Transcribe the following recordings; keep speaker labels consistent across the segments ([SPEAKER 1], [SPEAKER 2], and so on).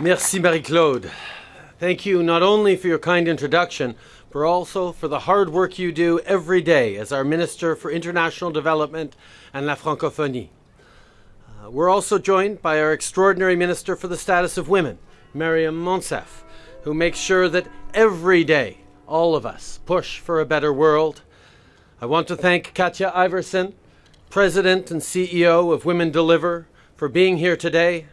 [SPEAKER 1] Merci, Marie-Claude. Thank you not only for your kind introduction, but also for the hard work you do every day as our Minister for International Development and La Francophonie. Uh, we're also joined by our extraordinary Minister for the Status of Women, Maryam Monsef, who makes sure that every day all of us push for a better world. I want to thank Katja Iversen, President and CEO of Women Deliver, for being here today.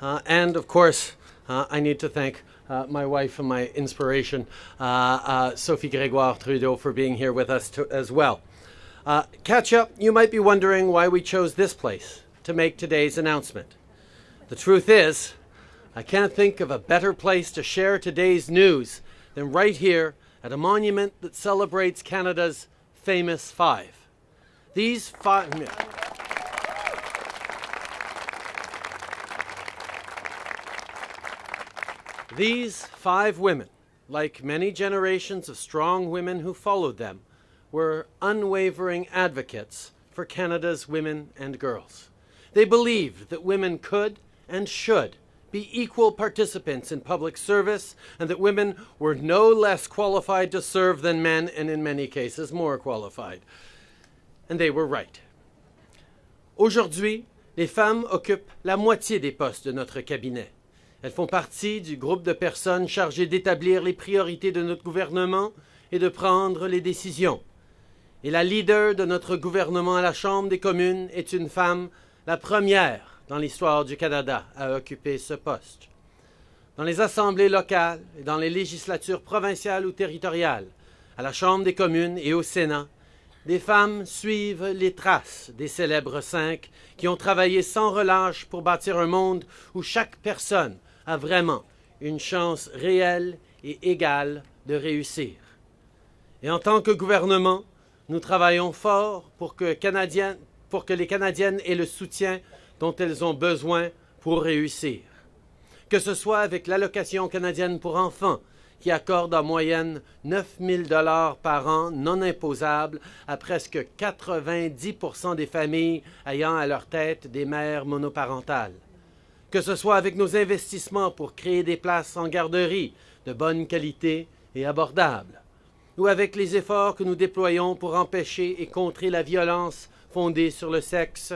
[SPEAKER 1] Uh, and of course, uh, I need to thank uh, my wife and my inspiration, uh, uh, Sophie Gregoire Trudeau, for being here with us to, as well. Uh, up, you might be wondering why we chose this place to make today's announcement. The truth is, I can't think of a better place to share today's news than right here at a monument that celebrates Canada's famous five. These five. These five women, like many generations of strong women who followed them, were unwavering advocates for Canada's women and girls. They believed that women could and should be equal participants in public service and that women were no less qualified to serve than men and in many cases more qualified. And they were right. Aujourd'hui, les femmes occupent la moitié des postes de notre cabinet. Elles font partie du groupe de personnes chargées d'établir les priorités de notre gouvernement et de prendre les décisions. Et la leader de notre gouvernement à la Chambre des communes est une femme, la première dans l'histoire du Canada à occuper ce poste. Dans les assemblées locales et dans les législatures provinciales ou territoriales, à la Chambre des communes et au Sénat, des femmes suivent les traces des célèbres cinq qui ont travaillé sans relâche pour bâtir un monde où chaque personne a vraiment une chance réelle et égale de réussir. Et en tant que gouvernement, nous travaillons fort pour que, les Canadiennes aient le soutien dont elles ont besoin pour réussir. Que ce soit avec l'allocation canadienne pour enfants, qui accorde en moyenne 9 000 dollars par an non imposables à presque 90 des familles ayant à leur tête des mères monoparentales que ce soit avec nos investissements pour créer des places en garderie de bonne qualité et abordables, ou avec les efforts que nous déployons pour empêcher et contrer la violence fondée sur le sexe,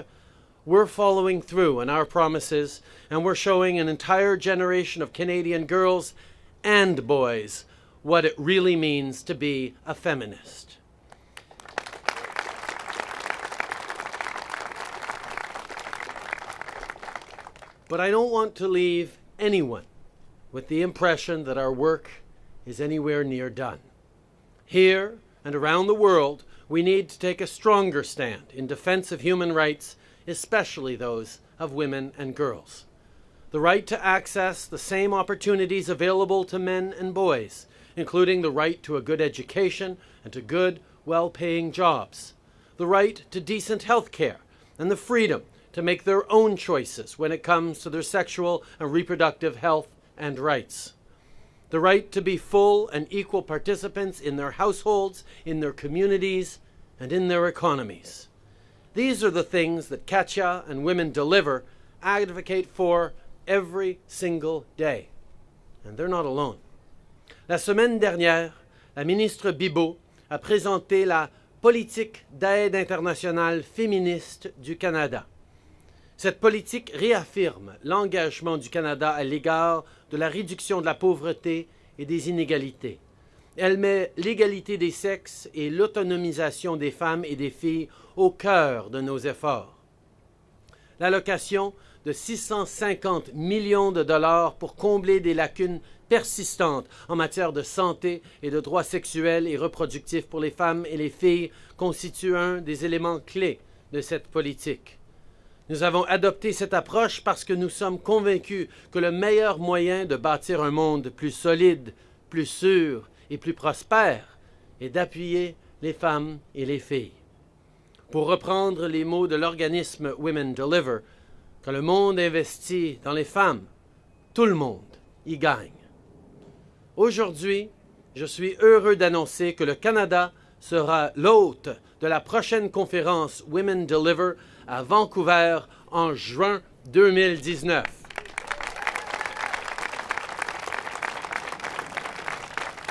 [SPEAKER 1] we're following through on our promises and we're showing an entire generation of Canadian girls and boys what it really means to be a feminist. But I don't want to leave anyone with the impression that our work is anywhere near done. Here and around the world, we need to take a stronger stand in defense of human rights, especially those of women and girls. The right to access the same opportunities available to men and boys, including the right to a good education and to good, well paying jobs, the right to decent health care, and the freedom to make their own choices when it comes to their sexual and reproductive health and rights. The right to be full and equal participants in their households, in their communities, and in their economies. These are the things that Katja and Women Deliver advocate for every single day. And they're not alone. La semaine dernière, la ministre Bibeau a présenté la politique d'aide internationale féministe du Canada. Cette politique réaffirme l'engagement du Canada à l'égard de la réduction de la pauvreté et des inégalités. Elle met l'égalité des sexes et l'autonomisation des femmes et des filles au cœur de nos efforts. L'allocation de 650 millions de dollars pour combler des lacunes persistantes en matière de santé et de droits sexuels et reproductifs pour les femmes et les filles constitue un des éléments clés de cette politique. Nous avons adopté cette approche parce que nous sommes convaincus que le meilleur moyen de bâtir un monde plus solide, plus sûr et plus prospère est d'appuyer les femmes et les filles. Pour reprendre les mots de l'organisme Women Deliver, quand le monde investit dans les femmes, tout le monde y gagne. Aujourd'hui, je suis heureux d'annoncer que le Canada sera l'hôte de la prochaine conférence Women Deliver à Vancouver en juin 2019.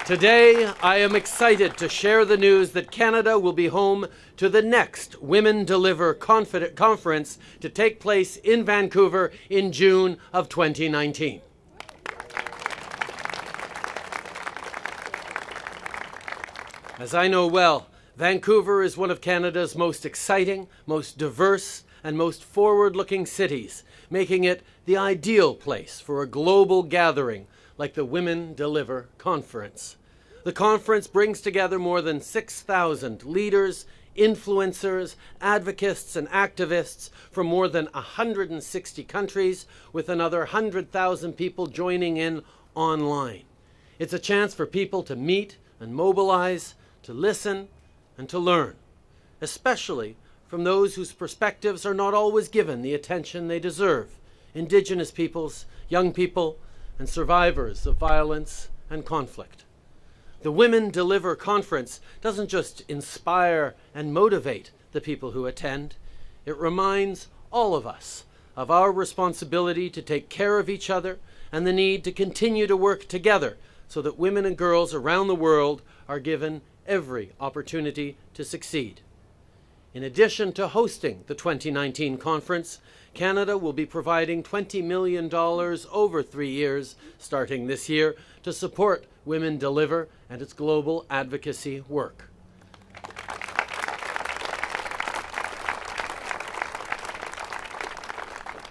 [SPEAKER 1] Today, I am excited to share the news that Canada will be home to the next Women Deliver Conference to take place in Vancouver in June of 2019. As I know well, Vancouver is one of Canada's most exciting, most diverse, and most forward looking cities, making it the ideal place for a global gathering like the Women Deliver Conference. The conference brings together more than 6,000 leaders, influencers, advocates, and activists from more than 160 countries, with another 100,000 people joining in online. It's a chance for people to meet and mobilize, to listen, and to learn, especially from those whose perspectives are not always given the attention they deserve Indigenous peoples, young people, and survivors of violence and conflict. The Women Deliver Conference doesn't just inspire and motivate the people who attend, it reminds all of us of our responsibility to take care of each other and the need to continue to work together so that women and girls around the world are given every opportunity to succeed. In addition to hosting the 2019 conference, Canada will be providing $20 million over three years, starting this year, to support Women Deliver and its global advocacy work.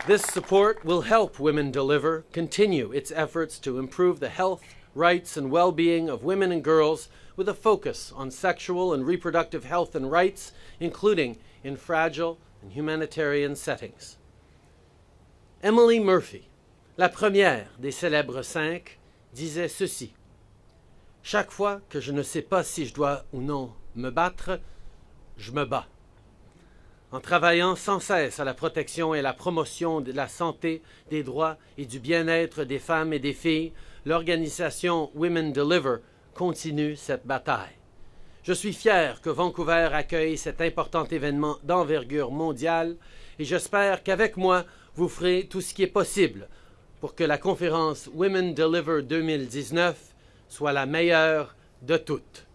[SPEAKER 1] This support will help Women Deliver continue its efforts to improve the health, rights, and well being of women and girls with a focus on sexual and reproductive health and rights, including in fragile and humanitarian settings. Emily Murphy, la première des célèbres cinq, disait ceci. Chaque fois que je ne sais pas si je dois ou non me battre, je me bats. En travaillant sans cesse à la protection et la promotion de la santé, des droits et du bien-être des femmes et des filles, l'organisation Women Deliver continue cette bataille. Je suis fier que Vancouver accueille cet important événement d'envergure mondiale et j'espère qu'avec moi, vous ferez tout ce qui est possible pour que la conférence Women Deliver 2019 soit la meilleure de toutes.